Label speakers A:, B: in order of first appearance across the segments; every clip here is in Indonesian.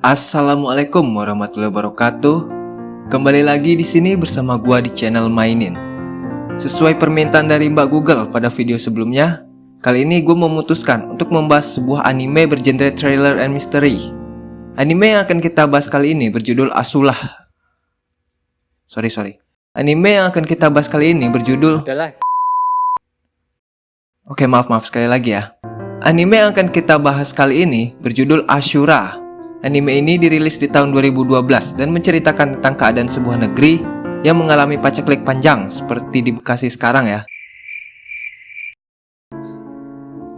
A: Assalamualaikum warahmatullahi wabarakatuh. Kembali lagi di sini bersama gua di channel Mainin. Sesuai permintaan dari Mbak Google pada video sebelumnya, kali ini gue memutuskan untuk membahas sebuah anime bergenre trailer and mystery. Anime yang akan kita bahas kali ini berjudul Asulah. Sorry sorry. Anime yang akan kita bahas kali ini berjudul Oke maaf maaf sekali lagi ya. Anime yang akan kita bahas kali ini berjudul Ashura. Anime ini dirilis di tahun 2012 dan menceritakan tentang keadaan sebuah negeri yang mengalami paceklik panjang seperti di Bekasi sekarang ya.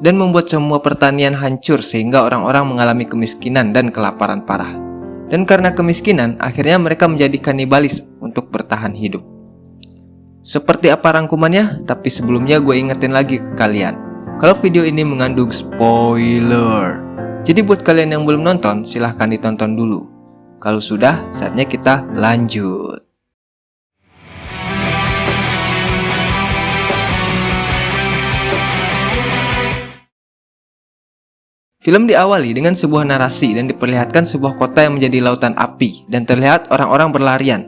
A: Dan membuat semua pertanian hancur sehingga orang-orang mengalami kemiskinan dan kelaparan parah. Dan karena kemiskinan, akhirnya mereka menjadi kanibalis untuk bertahan hidup. Seperti apa rangkumannya? Tapi sebelumnya gue ingetin lagi ke kalian. Kalau video ini mengandung spoiler. Jadi buat kalian yang belum nonton, silahkan ditonton dulu. Kalau sudah, saatnya kita lanjut. Film diawali dengan sebuah narasi dan diperlihatkan sebuah kota yang menjadi lautan api dan terlihat orang-orang berlarian.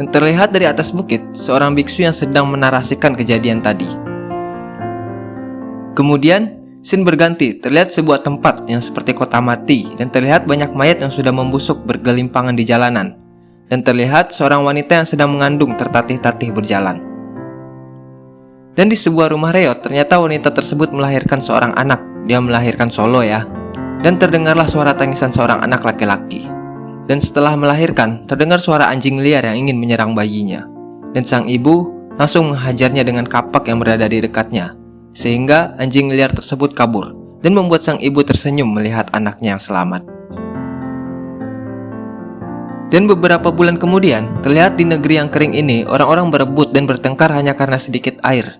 A: Dan terlihat dari atas bukit seorang biksu yang sedang menarasikan kejadian tadi. Kemudian, scene berganti, terlihat sebuah tempat yang seperti kota mati dan terlihat banyak mayat yang sudah membusuk bergelimpangan di jalanan. Dan terlihat seorang wanita yang sedang mengandung tertatih-tatih berjalan. Dan di sebuah rumah reot, ternyata wanita tersebut melahirkan seorang anak dia melahirkan Solo ya. Dan terdengarlah suara tangisan seorang anak laki-laki. Dan setelah melahirkan, terdengar suara anjing liar yang ingin menyerang bayinya. Dan sang ibu langsung menghajarnya dengan kapak yang berada di dekatnya. Sehingga anjing liar tersebut kabur dan membuat sang ibu tersenyum melihat anaknya yang selamat. Dan beberapa bulan kemudian, terlihat di negeri yang kering ini orang-orang berebut dan bertengkar hanya karena sedikit air.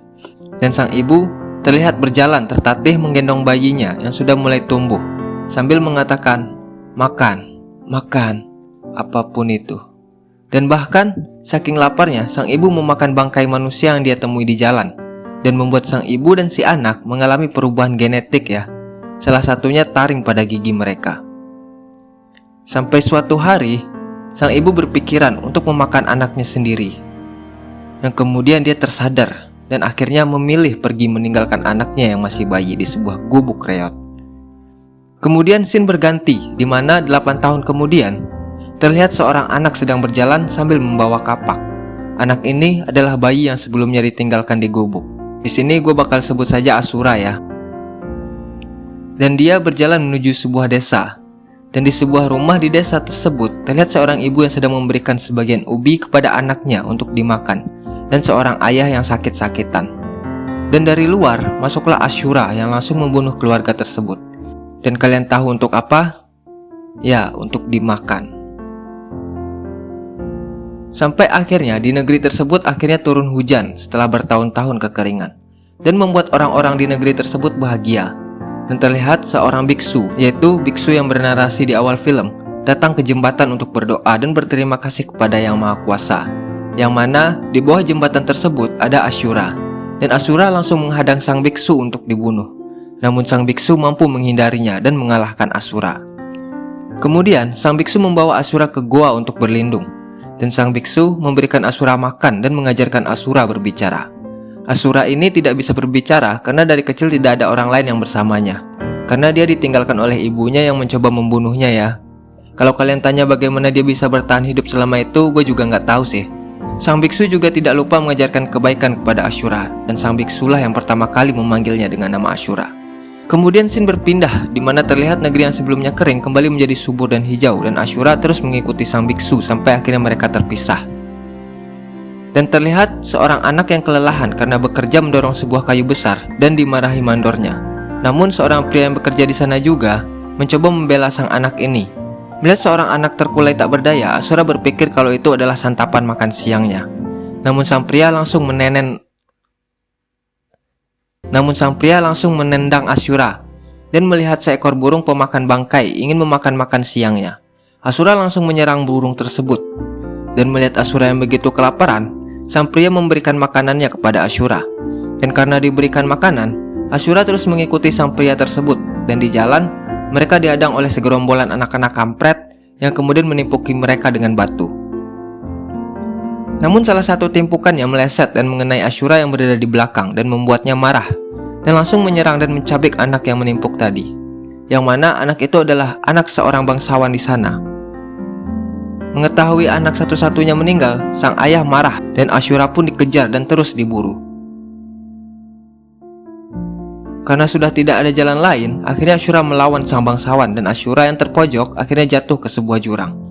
A: Dan sang ibu terlihat berjalan tertatih menggendong bayinya yang sudah mulai tumbuh sambil mengatakan, "Makan, makan, apa pun itu." Dan bahkan saking laparnya, sang ibu memakan bangkai manusia yang dia temui di jalan dan membuat sang ibu dan si anak mengalami perubahan genetik ya. Salah satunya taring pada gigi mereka. Sampai suatu hari, sang ibu berpikiran untuk memakan anaknya sendiri. Yang kemudian dia tersadar dan akhirnya memilih pergi meninggalkan anaknya yang masih bayi di sebuah gubuk reot. Kemudian scene berganti di mana 8 tahun kemudian terlihat seorang anak sedang berjalan sambil membawa kapak. Anak ini adalah bayi yang sebelumnya ditinggalkan di gubuk. Di sini gue bakal sebut saja Asura ya. Dan dia berjalan menuju sebuah desa. Dan di sebuah rumah di desa tersebut terlihat seorang ibu yang sedang memberikan sebagian ubi kepada anaknya untuk dimakan dan seorang ayah yang sakit-sakitan. Dan dari luar masuklah Ashura yang langsung membunuh keluarga tersebut. Dan kalian tahu untuk apa? Ya, untuk dimakan. Sampai akhirnya di negeri tersebut akhirnya turun hujan setelah bertahun-tahun kekeringan. Dan membuat orang-orang di negeri tersebut bahagia. Dan terlihat seorang biksu, yaitu biksu yang bernarasi di awal film, datang ke jembatan untuk berdoa dan berterima kasih kepada Yang Maha Kuasa yang mana di bawah jembatan tersebut ada Ashura, dan Ashura langsung menghadang sang biksu untuk dibunuh. Namun sang biksu mampu menghindarinya dan mengalahkan Asura. Kemudian, sang biksu membawa Asura ke goa untuk berlindung, dan sang biksu memberikan Asura makan dan mengajarkan Asura berbicara. Asura ini tidak bisa berbicara karena dari kecil tidak ada orang lain yang bersamanya, karena dia ditinggalkan oleh ibunya yang mencoba membunuhnya ya. Kalau kalian tanya bagaimana dia bisa bertahan hidup selama itu, gue juga nggak tahu sih. Sang biksu juga tidak lupa mengajarkan kebaikan kepada Ashura dan sang biksulah yang pertama kali memanggilnya dengan nama Ashura. Kemudian Sin berpindah di mana terlihat negeri yang sebelumnya kering kembali menjadi subur dan hijau dan Ashura terus mengikuti sang biksu sampai akhirnya mereka terpisah. Dan terlihat seorang anak yang kelelahan karena bekerja mendorong sebuah kayu besar dan dimarahi mandornya. Namun seorang pria yang bekerja di sana juga mencoba membela sang anak ini Melihat seorang anak terkulai tak berdaya, Asura berpikir kalau itu adalah santapan makan siangnya. Namun sang pria langsung menenen Namun sang pria langsung menendang Asura dan melihat seekor burung pemakan bangkai ingin memakan makan siangnya. Asura langsung menyerang burung tersebut dan melihat Asura yang begitu kelaparan, sang pria memberikan makanannya kepada Asura. Dan karena diberikan makanan, Asura terus mengikuti sang pria tersebut dan di jalan mereka diadang oleh segerombolan anak-anak kampret yang kemudian menimpuki mereka dengan batu. Namun salah satu timpukan yang meleset dan mengenai Ashura yang berada di belakang dan membuatnya marah dan langsung menyerang dan mencabik anak yang menimpuk tadi. Yang mana anak itu adalah anak seorang bangsawan di sana. Mengetahui anak satu-satunya meninggal, sang ayah marah dan Ashura pun dikejar dan terus diburu. Karena sudah tidak ada jalan lain, akhirnya Ashura melawan sang bangsawan dan Ashura yang terpojok akhirnya jatuh ke sebuah jurang.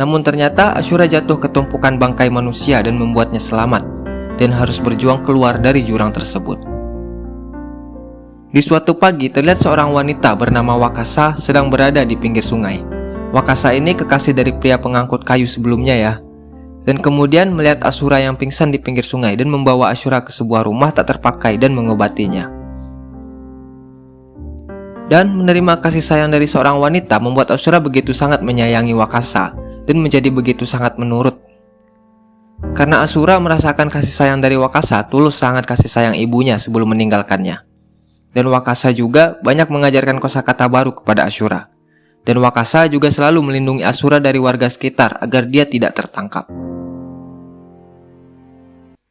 A: Namun ternyata Ashura jatuh ke tumpukan bangkai manusia dan membuatnya selamat dan harus berjuang keluar dari jurang tersebut. Di suatu pagi terlihat seorang wanita bernama Wakasa sedang berada di pinggir sungai. Wakasa ini kekasih dari pria pengangkut kayu sebelumnya ya. Dan kemudian melihat Asura yang pingsan di pinggir sungai dan membawa Asura ke sebuah rumah tak terpakai dan mengobatinya. Dan menerima kasih sayang dari seorang wanita membuat Asura begitu sangat menyayangi Wakasa dan menjadi begitu sangat menurut. Karena Asura merasakan kasih sayang dari Wakasa, tulus sangat kasih sayang ibunya sebelum meninggalkannya. Dan Wakasa juga banyak mengajarkan kosakata baru kepada Asura. Dan Wakasa juga selalu melindungi Asura dari warga sekitar agar dia tidak tertangkap.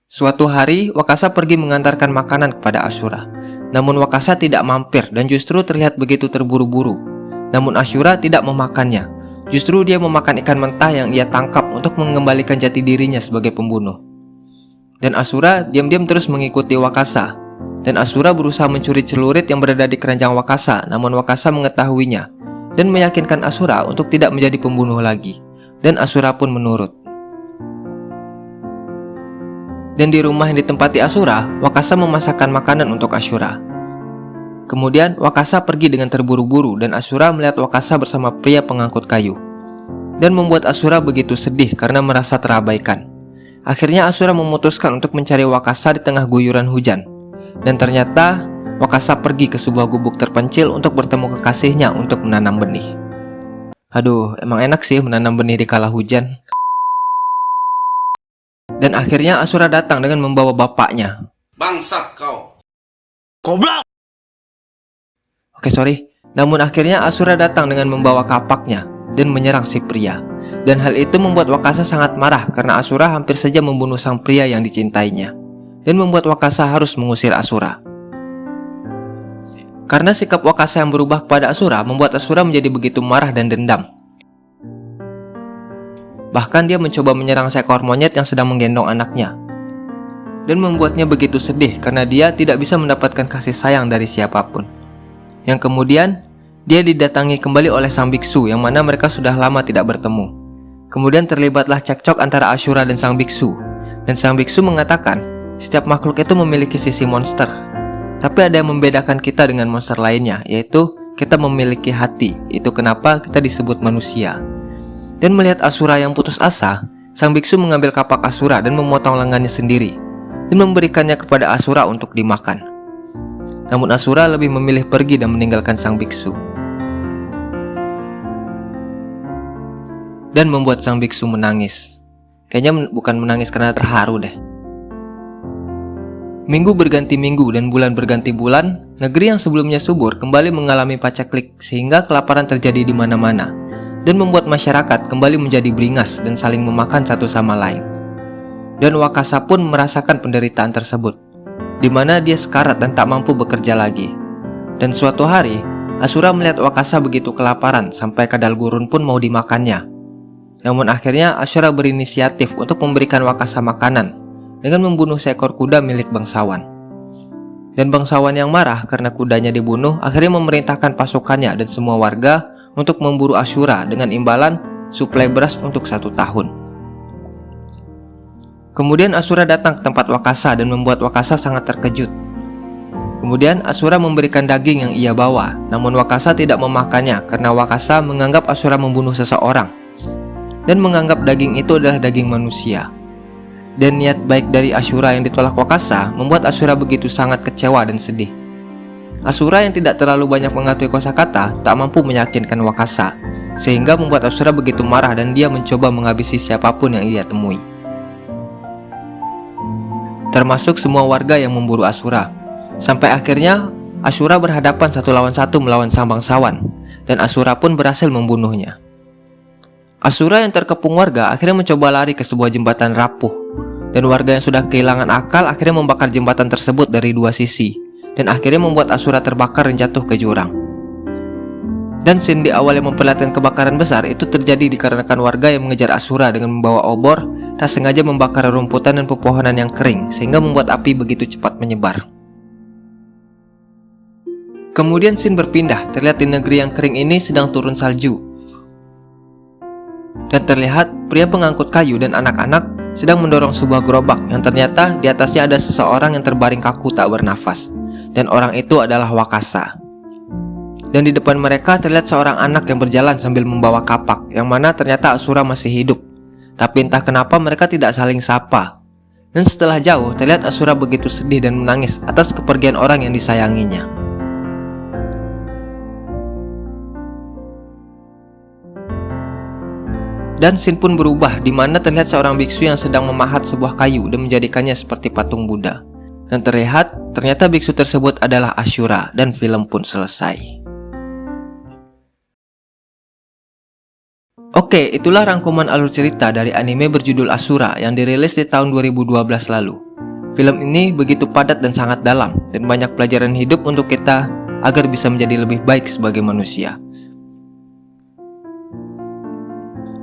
A: Suatu hari, Wakasa pergi mengantarkan makanan kepada Asura. Namun Wakasa tidak mampir dan justru terlihat begitu terburu-buru. Namun Asura tidak memakannya Justru dia memakan ikan mentah yang ia tangkap untuk mengembalikan jati dirinya sebagai pembunuh. Dan Asura diam-diam terus mengikuti Wakasa. Dan Asura berusaha mencuri celurit yang berada di keranjang Wakasa, namun Wakasa mengetahuinya dan meyakinkan Asura untuk tidak menjadi pembunuh lagi. Dan Asura pun menurut. Dan di rumah yang ditempati Asura, Wakasa memasakkan makanan untuk Asura. Kemudian Wakasa pergi dengan terburu-buru dan Asura melihat Wakasa bersama pria pengangkut kayu. Dan membuat Asura begitu sedih karena merasa terabaikan. Akhirnya Asura memutuskan untuk mencari Wakasa di tengah guyuran hujan. Dan ternyata Wakasa pergi ke sebuah gubuk terpencil untuk bertemu kekasihnya untuk menanam benih. Aduh, emang enak sih menanam benih di kala hujan. Dan akhirnya Asura datang dengan membawa bapaknya.
B: Bangsat kau.
C: Goblok!
A: Oke sorry. Namun akhirnya Asura datang dengan membawa kapaknya Dan menyerang si pria. Dan hal itu membuat Wakasa sangat marah Karena Asura hampir saja membunuh sang pria yang dicintainya Dan membuat Wakasa harus mengusir Asura. Karena sikap Wakasa yang berubah kepada Asura Membuat Asura menjadi begitu marah dan dendam. Bahkan dia mencoba menyerang seekor monyet yang sedang menggendong anaknya dan membuatnya begitu sedih karena dia tidak bisa mendapatkan kasih sayang dari siapa pun. Yang kemudian dia didatangi kembali oleh sang biksu yang mana mereka sudah lama tidak bertemu. Kemudian terlibatlah cekcok antara Ashura dan sang biksu. Dan sang biksu mengatakan, setiap makhluk itu memiliki sisi monster. Tapi ada yang membedakan kita dengan monster lainnya, yaitu kita memiliki hati. Itu kenapa kita disebut manusia. Dan melihat Asura yang putus asa, sang biksu mengambil kapak Asura dan memotong lengannya sendiri dan memberikannya kepada Asura untuk dimakan. Namun Asura lebih memilih pergi dan meninggalkan sang biksu. Dan membuat sang biksu menangis. Kayaknya bukan menangis karena terharu deh. Minggu berganti minggu dan bulan berganti bulan, negeri yang sebelumnya subur kembali mengalami paceklik sehingga kelaparan terjadi di mana-mana dan membuat masyarakat kembali menjadi beringas dan saling memakan satu sama lain. Dan Wakasa pun merasakan penderitaan tersebut di mana dia sekarat dan tak mampu bekerja lagi. Dan suatu hari, Asura melihat Wakasa begitu kelaparan sampai kadal gurun pun mau dimakannya. Namun akhirnya Asura berinisiatif untuk memberikan Wakasa makanan dengan membunuh seekor kuda milik bangsawan. Dan bangsawan yang marah karena kudanya dibunuh akhirnya memerintahkan pasukannya dan semua warga untuk memburu Asura dengan imbalan suplai beras untuk satu tahun. Kemudian Asura datang ke tempat Wakasa dan membuat Wakasa sangat terkejut. Kemudian Asura memberikan daging yang ia bawa, namun Wakasa tidak memakannya karena Wakasa menganggap Asura membunuh seseorang dan menganggap daging itu adalah daging manusia. Dan niat baik dari Asura yang ditolak Wakasa membuat Asura begitu sangat kecewa dan sedih. Asura yang tidak terlalu banyak mengetahui kosakata tak mampu meyakinkan Wakasa, sehingga membuat Asura begitu marah dan dia mencoba menghabisi siapa pun yang ia temui termasuk semua warga yang memburu Asura. Sampai akhirnya Asura berhadapan satu lawan satu melawan sang bangsawan. dan Asura pun berhasil membunuhnya. Asura yang terkepung warga akhirnya mencoba lari ke sebuah jembatan rapuh, dan warga yang sudah kehilangan akal akhirnya membakar jembatan tersebut dari dua sisi, dan akhirnya membuat Asura terbakar dan jatuh ke jurang. Dan scene di awal yang memperlihatkan kebakaran besar itu terjadi dikarenakan warga yang mengejar Asura dengan membawa obor tak sengaja membakar rumputan dan pepohonan yang kering sehingga membuat api begitu cepat menyebar. Kemudian scene berpindah, terlihat di negeri yang kering ini sedang turun salju. Dan terlihat pria pengangkut kayu dan anak-anak sedang mendorong sebuah gerobak yang ternyata di atasnya ada seseorang yang terbaring kaku tak bernafas. Dan orang itu adalah Wakasa. Dan di depan mereka terlihat seorang anak yang berjalan sambil membawa kapak, yang mana ternyata Asura masih hidup. Tapi entah kenapa mereka tidak saling sapa. Dan setelah jauh, terlihat Asura begitu sedih dan menangis atas kepergian orang yang disayanginya. Dan scene pun berubah, di mana terlihat seorang biksu yang sedang memahat sebuah kayu dan menjadikannya seperti patung Buddha. Dan terlihat, ternyata biksu tersebut adalah Ashura, dan film pun selesai. Oke, itulah rangkuman alur cerita dari anime berjudul Asura yang dirilis di tahun 2012 lalu. Film ini begitu padat dan sangat dalam, dan banyak pelajaran hidup untuk kita agar bisa menjadi lebih baik sebagai manusia.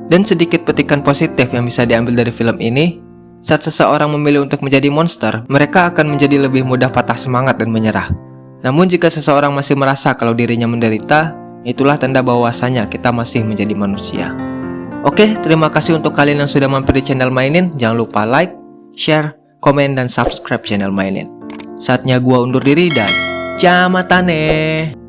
A: Dan sedikit petikan positif yang bisa diambil dari film ini, saat seseorang memilih untuk menjadi monster, mereka akan menjadi lebih mudah patah semangat dan menyerah. Namun jika seseorang masih merasa kalau dirinya menderita, itulah tanda bahwasanya kita masih menjadi manusia. Oke, terima kasih untuk kalian yang sudah mampir di channel Mainin. Jangan lupa like, share, komen, dan subscribe channel Mainin. Saatnya gua undur diri dan jamatane.